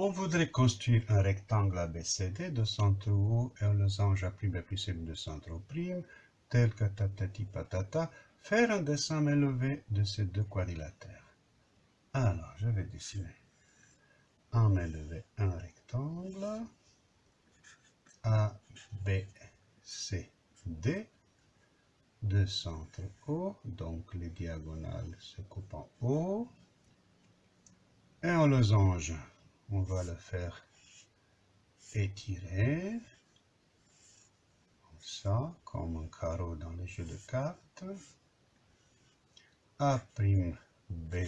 On voudrait construire un rectangle ABCD de centre O et un losange A' plus de centre O', tel que tatati patata, faire un dessin élevé de ces deux quadrilatères. Alors, je vais dessiner en élevé un rectangle A, B, C, D de centre O, donc les diagonales se coupent en O, et un losange on va le faire étirer, comme ça, comme un carreau dans les jeux de cartes. A', B',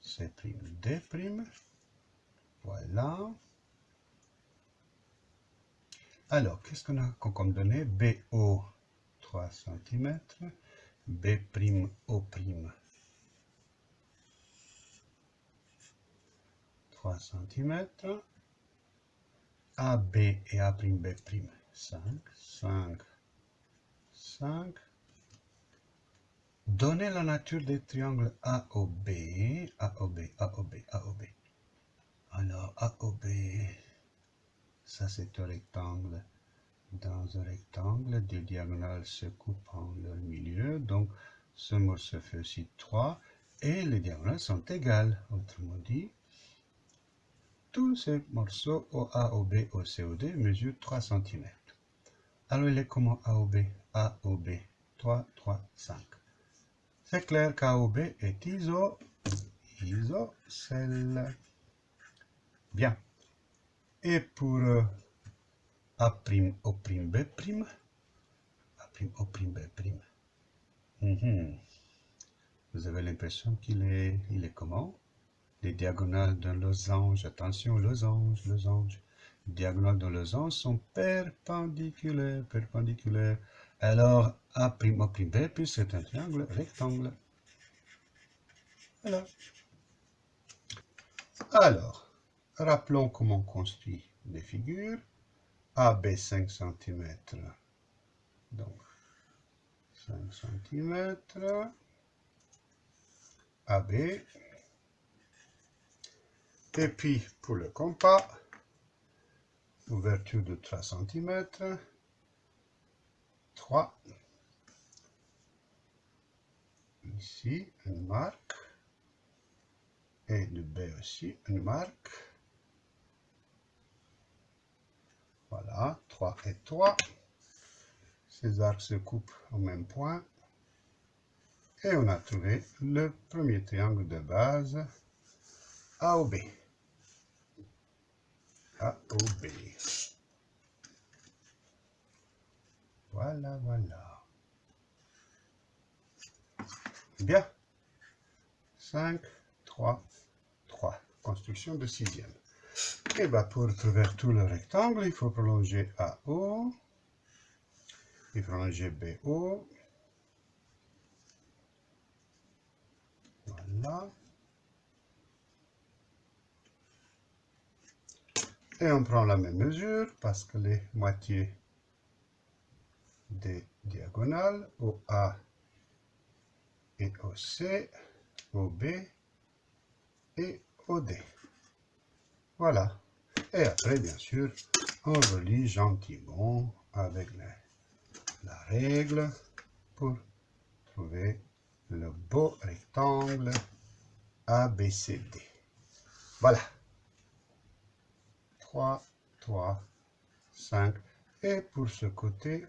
C', D'. Voilà. Alors, qu'est-ce qu'on a comme données BO, 3 cm, B'O', 3 cm. AB et A'B', 5, 5, 5. Donnez la nature des triangles AOB, AOB, AOB, AOB. Alors, AOB, ça c'est un rectangle. Dans un rectangle, des diagonales se coupent en leur milieu, donc ce morceau fait aussi 3, et les diagonales sont égales. Autrement dit, tous ces morceaux OA, OB, OC, OD mesurent 3 cm. Alors il est comment AOB AOB 3, 3, 5. C'est clair qu'AOB est iso, isocèle. Bien. Et pour euh, A', O', B', A', O', B', mhm. vous avez l'impression qu'il est, il est comment? Les diagonales d'un losange, attention, losange, losange, les diagonales d'un losange sont perpendiculaires, perpendiculaires. Alors, A', O', B, puis c'est un triangle rectangle. Voilà. Alors, rappelons comment on construit des figures. AB 5 cm, donc 5 cm, AB, et puis, pour le compas, ouverture de 3 cm, 3. Ici, une marque. Et de B aussi, une marque. Voilà, 3 et 3. Ces arcs se coupent au même point. Et on a trouvé le premier triangle de base AOB. AOB. Voilà, voilà. Bien. 5, 3, 3. Construction de sixième. Et bien, pour trouver tout le rectangle, il faut prolonger AO. Il faut prolonger BO. Voilà. Et on prend la même mesure parce que les moitiés des diagonales, OA et OC, OB et OD. Voilà. Et après, bien sûr, on relie gentiment avec la règle pour trouver le beau rectangle ABCD. Voilà. 3, 3, 5. Et pour ce côté,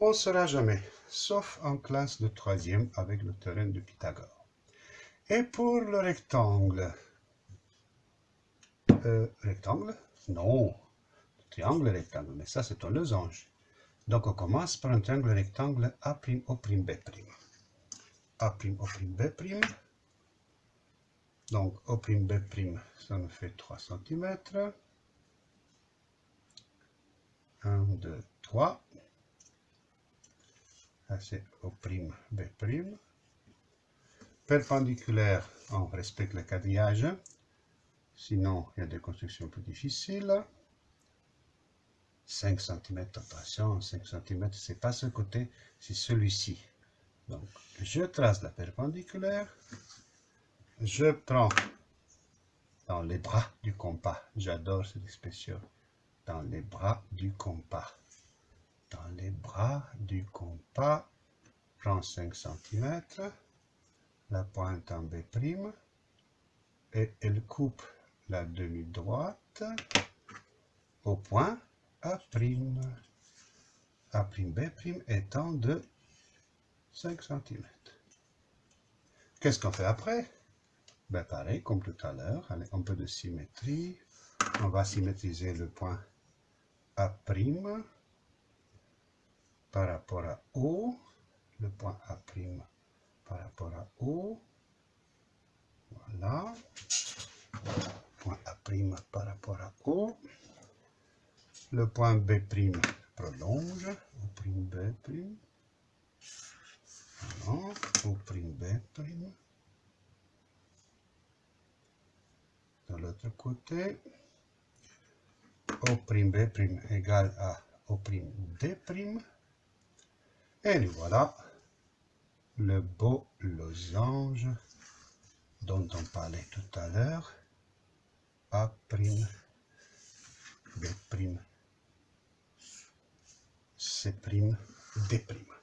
on ne sera jamais, sauf en classe de troisième avec le terrain de Pythagore. Et pour le rectangle, euh, rectangle? Non, triangle rectangle, mais ça c'est un losange. Donc on commence par un triangle rectangle A'O', B'. A'O', B'. Donc O', B', ça nous fait 3 cm. 1, 2, 3. Ça c'est O', B'. Perpendiculaire, on respecte le quadrillage. Sinon, il y a des constructions plus difficiles. 5 cm, attention, 5 cm, c'est pas ce côté, c'est celui-ci. Donc, je trace la perpendiculaire. Je prends dans les bras du compas. J'adore cette expression. Dans les bras du compas. Dans les bras du compas, prends 5 cm, la pointe en B', et elle coupe la demi-droite au point A'. A'B' étant de 5 cm. Qu'est-ce qu'on fait après? Ben Pareil, comme tout à l'heure, un peu de symétrie. On va symétriser le point A' par rapport à O, le point A' par rapport à O. Voilà. Point A' par rapport à O. Le point B' prolonge. O' B'. Voilà. O' B'. De l'autre côté. O' B' égale à O' D'. Et nous voilà le beau losange dont on parlait tout à l'heure, A', B', C', D'.